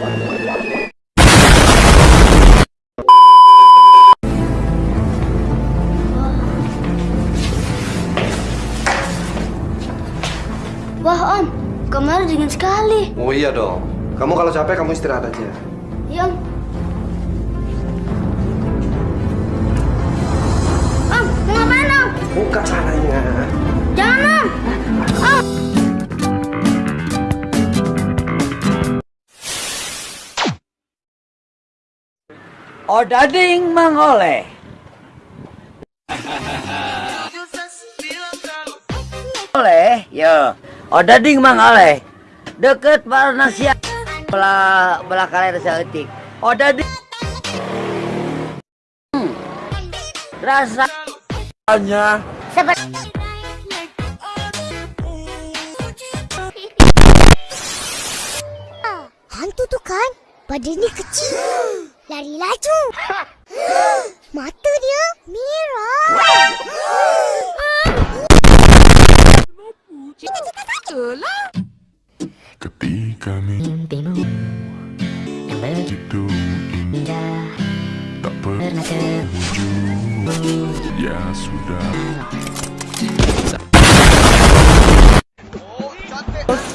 Wah, Om. Kamarnya dingin sekali. Oh iya dong. Kamu kalau capek, kamu istirahat aja. Iya, Om. Om, mau ngapain, Om? Buka caranya. Odading mengoleh. Oleh, ya. Odading mengoleh. Deket Barnasia. Belah belah kalian seetik. Odading. Hmm. Rasa hanya Seperti Hantu tuh kan, badannya kecil, lari laju. Mata dia merah. Ketika mimpimu yang begitu indah tak pernah terwujud Ya sudah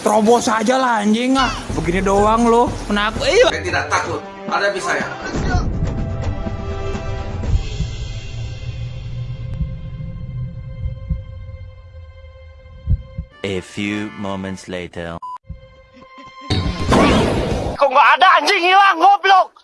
Terobos aja lah anjing ah. Begini doang lo. Kenapa? Eh, Saya tidak takut. Hadapi saya. A few moments later. Kok nggak ada anjing hilang goblok?